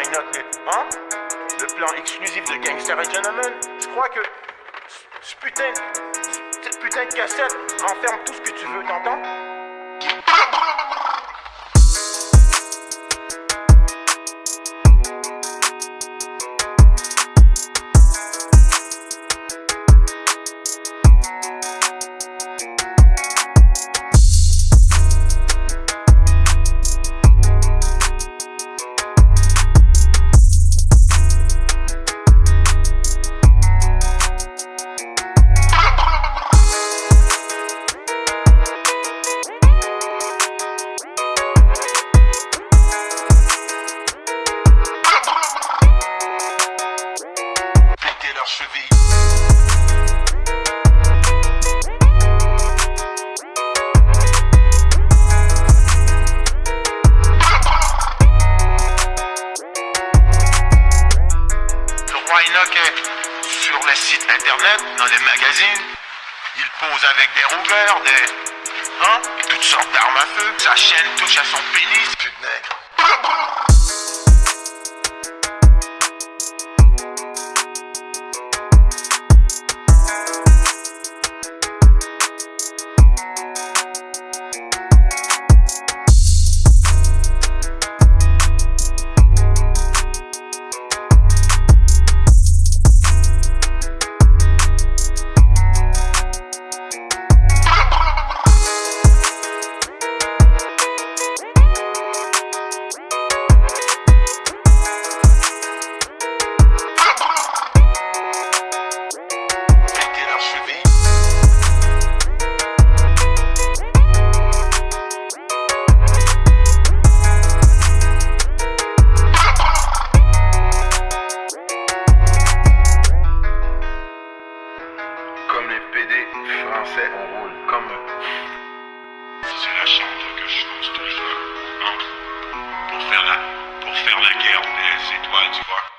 hein? Le plan exclusif de Gangster et Gentleman. Je crois que ce putain, cette putain de cassette renferme tout ce que tu veux, t'entends? Sur les sites internet, dans les magazines. Il pose avec des rougueurs, des. Hein? Toutes sortes d'armes à feu. Sa chaîne touche à son pénis. Français, on roule comme eux. C'est la chambre que je construis, hein, pour faire la, pour faire la guerre des étoiles, tu vois.